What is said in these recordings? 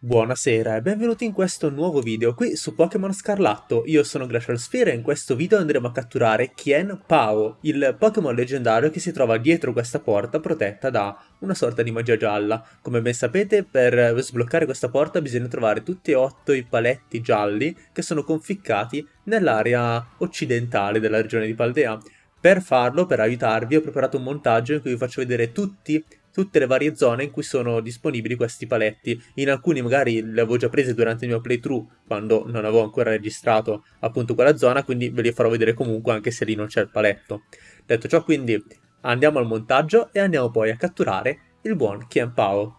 Buonasera e benvenuti in questo nuovo video qui su Pokémon Scarlatto. Io sono Glacial Sphere e in questo video andremo a catturare Kien Pao, il Pokémon leggendario che si trova dietro questa porta protetta da una sorta di magia gialla. Come ben sapete, per sbloccare questa porta bisogna trovare tutti e otto i paletti gialli che sono conficcati nell'area occidentale della regione di Paldea. Per farlo, per aiutarvi, ho preparato un montaggio in cui vi faccio vedere tutti tutte le varie zone in cui sono disponibili questi paletti. In alcuni magari li avevo già presi durante il mio playthrough, quando non avevo ancora registrato appunto quella zona, quindi ve li farò vedere comunque anche se lì non c'è il paletto. Detto ciò, quindi andiamo al montaggio e andiamo poi a catturare il buon Qian Pao.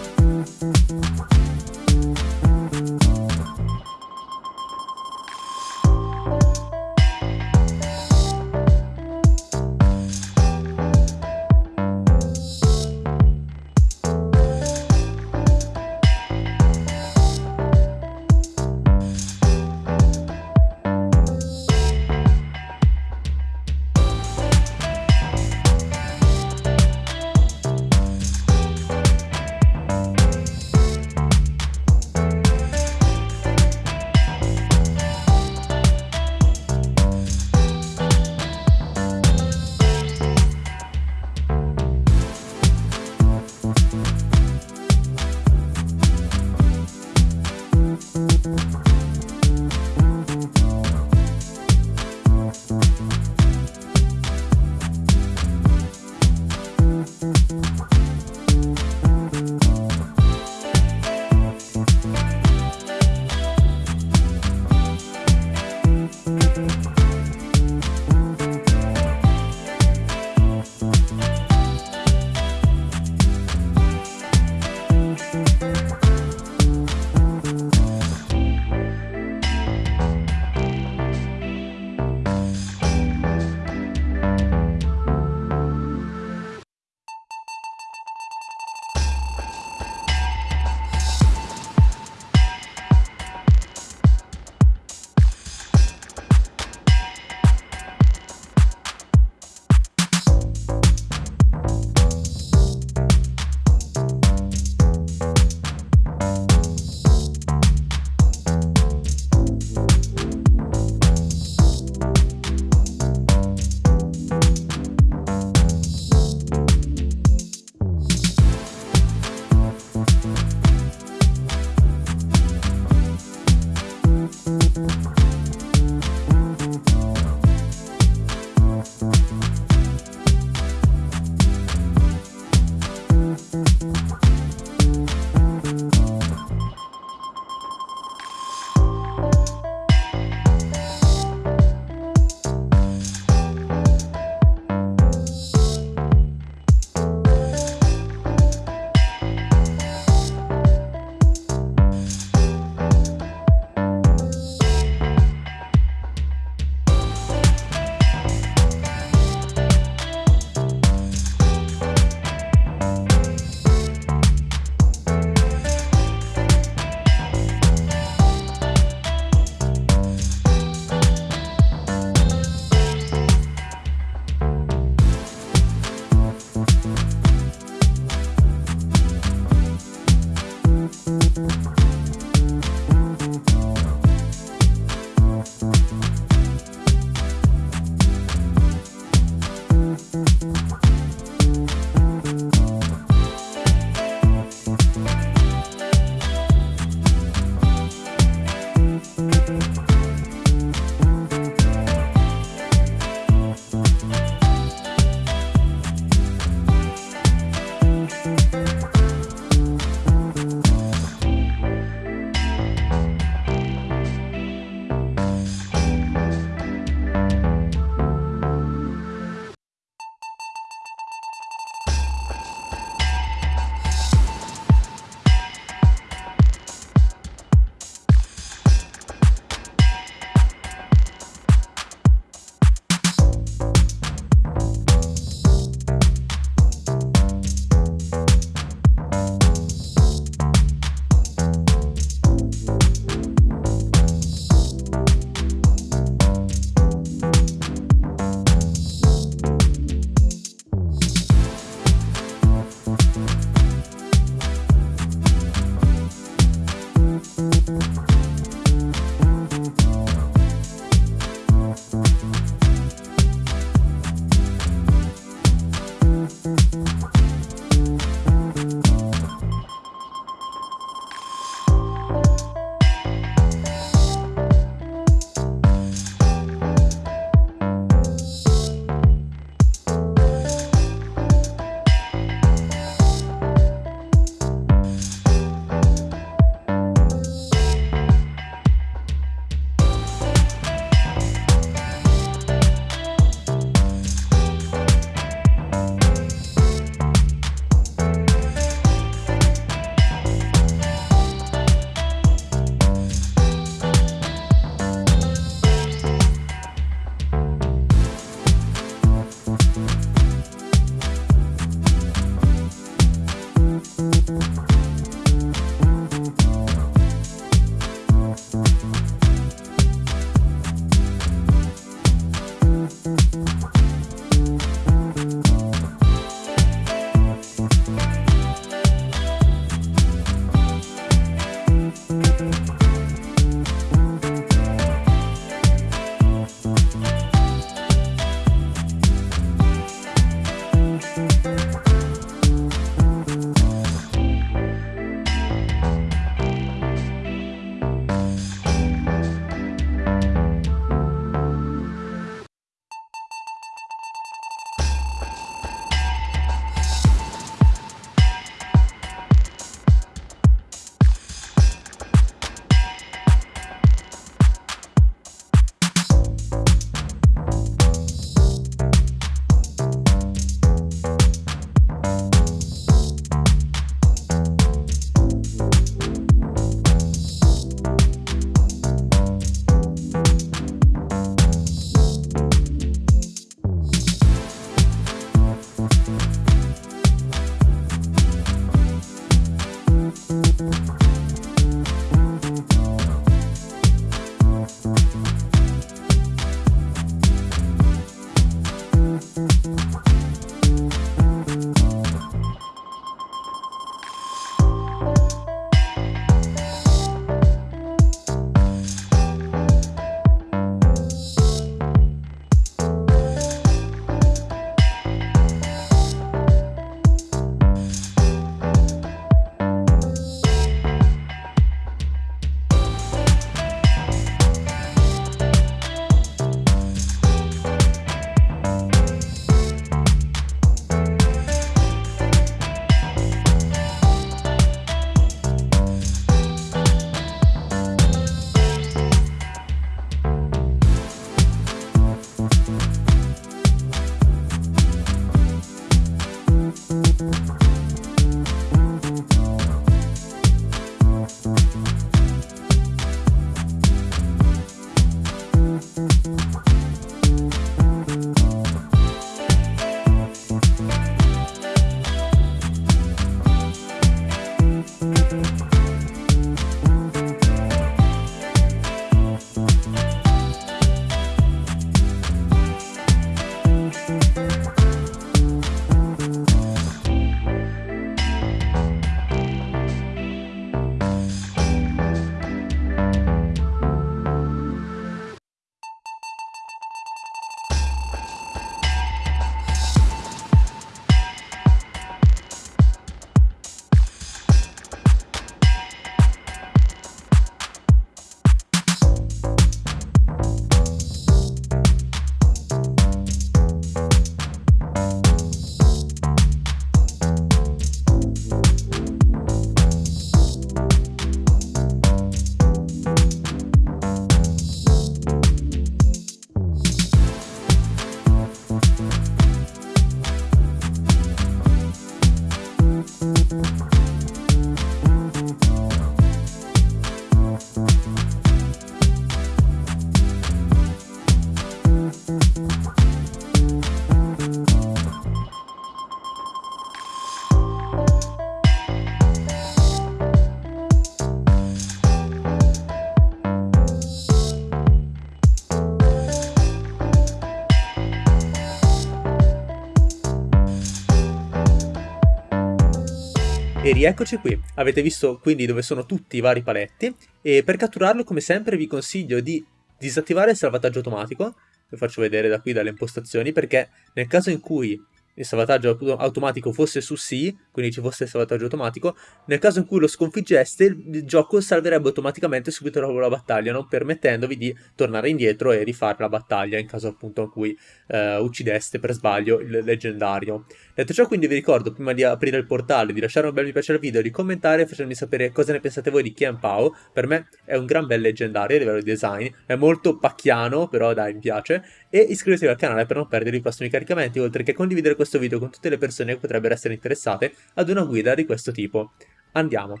E rieccoci qui, avete visto quindi dove sono tutti i vari paletti. E per catturarlo come sempre vi consiglio di disattivare il salvataggio automatico, vi faccio vedere da qui dalle impostazioni perché nel caso in cui il salvataggio automatico fosse su sì, quindi ci fosse il salvataggio automatico, nel caso in cui lo sconfiggeste il gioco salverebbe automaticamente subito dopo la battaglia, non permettendovi di tornare indietro e rifare la battaglia in caso appunto in cui eh, uccideste per sbaglio il leggendario. Detto ciò quindi vi ricordo prima di aprire il portale di lasciare un bel mi piace al video, di commentare facermi sapere cosa ne pensate voi di Qian Pao, per me è un gran bel leggendario a livello di design, è molto pacchiano però dai mi piace, e iscrivetevi al canale per non perdere i prossimi caricamenti, oltre che condividere questo video con tutte le persone che potrebbero essere interessate ad una guida di questo tipo. Andiamo.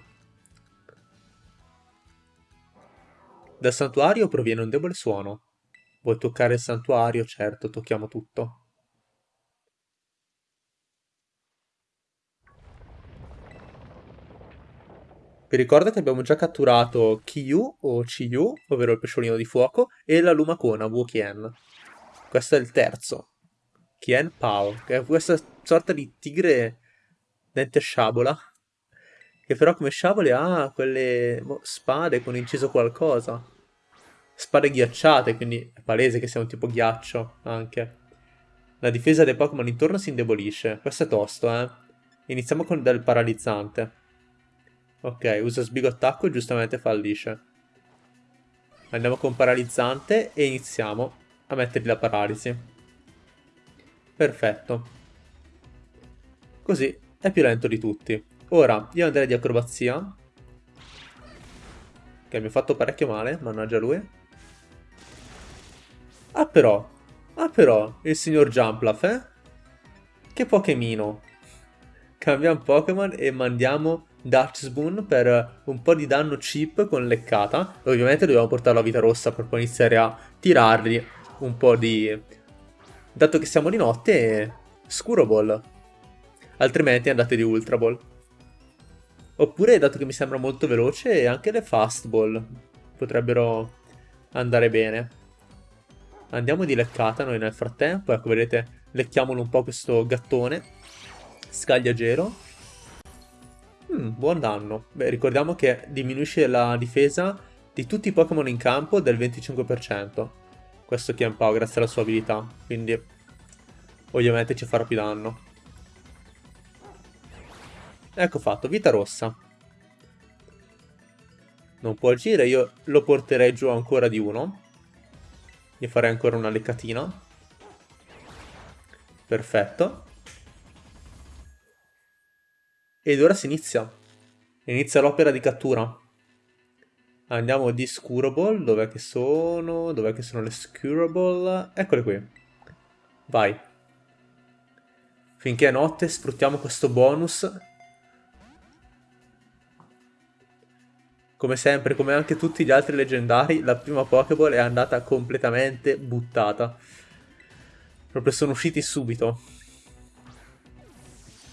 Dal santuario proviene un debole suono. Vuoi toccare il santuario? Certo, tocchiamo tutto. Vi ricordo che abbiamo già catturato Kiyu o Chiyu, ovvero il pesciolino di fuoco, e la lumacona Wukien. Questo è il terzo. Kien Pao, che è questa sorta di tigre dente sciabola, che però come sciabole ha quelle boh, spade con inciso qualcosa. Spade ghiacciate, quindi è palese che sia un tipo ghiaccio anche. La difesa dei Pokémon intorno si indebolisce. Questo è tosto, eh. Iniziamo con del paralizzante. Ok, usa sbigo attacco e giustamente fallisce. Andiamo con paralizzante e iniziamo a mettergli la paralisi. Perfetto. Così è più lento di tutti. Ora, io andrei di acrobazia. Che mi ha fatto parecchio male, mannaggia lui. Ah però, ah però, il signor Jumplaf, eh? Che Pokémino. Cambiamo Pokémon e mandiamo Dutch Spoon per un po' di danno cheap con leccata. Ovviamente dobbiamo portarlo a vita rossa per poi iniziare a tirargli un po' di Dato che siamo di notte, Scuro Ball. Altrimenti andate di Ultra Ball. Oppure, dato che mi sembra molto veloce, anche le fastball potrebbero andare bene. Andiamo di leccata noi nel frattempo. Ecco, vedete, lecchiamolo un po' questo gattone. Scaglia gelo. Mm, buon danno. Beh, ricordiamo che diminuisce la difesa di tutti i Pokémon in campo del 25%. Questo Kienpao grazie alla sua abilità. Quindi, ovviamente ci farà più danno. Ecco fatto, vita rossa. Non può agire, io lo porterei giù ancora di uno. Gli farei ancora una leccatina. Perfetto. Ed ora si inizia. Inizia l'opera di cattura. Andiamo di Scurable. Dov'è che sono? Dov'è che sono le Scurable? Eccole qui. Vai. Finché è notte sfruttiamo questo bonus Come sempre, come anche tutti gli altri leggendari, la prima Pokéball è andata completamente buttata. Proprio sono usciti subito.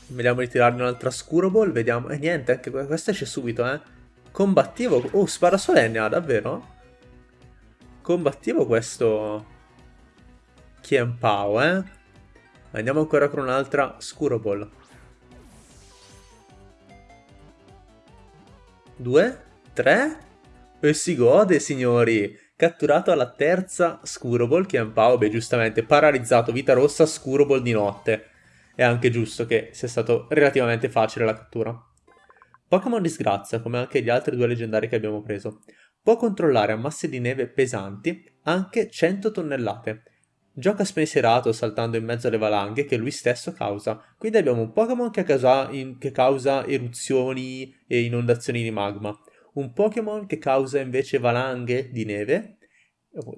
Vediamo di tirarne un'altra Scuro Ball, vediamo... E eh, niente, anche questa esce subito, eh. Combattivo... Oh, spara solenne, ah, davvero? Combattivo questo... Kien Pao, eh. Andiamo ancora con un'altra Scuro Ball. Due? 3 e si gode, signori. Catturato alla terza Scuroball, un Pao, beh, giustamente paralizzato, vita rossa, Scuroball di notte. È anche giusto che sia stato relativamente facile la cattura. Pokémon disgrazia, come anche gli altri due leggendari che abbiamo preso. Può controllare a masse di neve pesanti anche 100 tonnellate. Gioca spensierato saltando in mezzo alle valanghe che lui stesso causa. Quindi abbiamo un Pokémon che, che causa eruzioni e inondazioni di magma un Pokémon che causa invece valanghe di neve,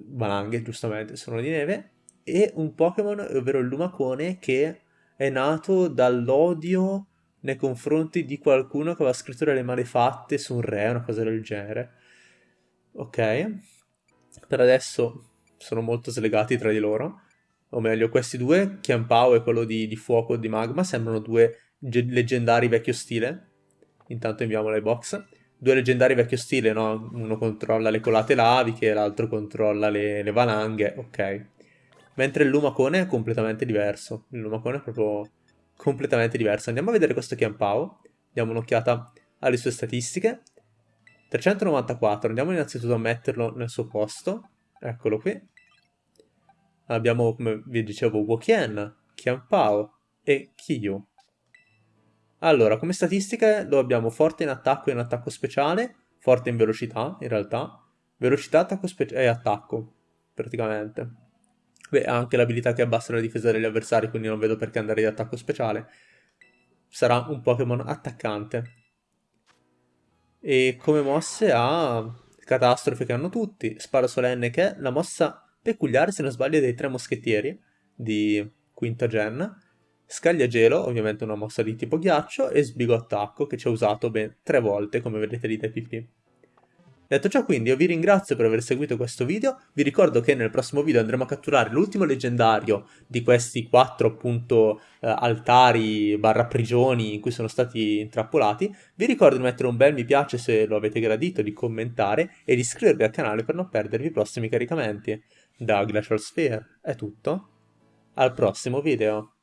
valanghe giustamente sono di neve, e un Pokémon, ovvero il Lumacone, che è nato dall'odio nei confronti di qualcuno che aveva scritto delle malefatte su un re, una cosa del genere. Ok, per adesso sono molto slegati tra di loro, o meglio questi due, Chiampao e quello di, di fuoco di magma, sembrano due leggendari vecchio stile. Intanto inviamo le box due leggendari vecchio stile, no? Uno controlla le colate laviche, l'altro controlla le, le, valanghe, ok. Mentre il Lumacone è completamente diverso. Il Lumacone è proprio completamente diverso. Andiamo a vedere questo Chiampao. Diamo un'occhiata alle sue statistiche. 394, andiamo innanzitutto a metterlo nel suo posto. Eccolo qui. Abbiamo, come vi dicevo, Wokien, Chiampao e Kiyu. Allora, come statistiche lo abbiamo forte in attacco e in attacco speciale, forte in velocità in realtà, velocità attacco e attacco praticamente. Beh, ha anche l'abilità che abbassa la difesa degli avversari, quindi non vedo perché andare di attacco speciale. Sarà un Pokémon attaccante. E come mosse ha catastrofe che hanno tutti, sparo solenne che è la mossa peculiare, se non sbaglio, dei tre moschettieri di quinta gen, Scaglia gelo, ovviamente una mossa di tipo ghiaccio, e sbigo attacco, che ci ha usato ben tre volte, come vedete lì dai PP. Detto ciò quindi io vi ringrazio per aver seguito questo video, vi ricordo che nel prossimo video andremo a catturare l'ultimo leggendario di questi quattro appunto eh, altari barra prigioni in cui sono stati intrappolati, vi ricordo di mettere un bel mi piace se lo avete gradito, di commentare e di iscrivervi al canale per non perdervi i prossimi caricamenti. Da Glacial Sphere è tutto, al prossimo video!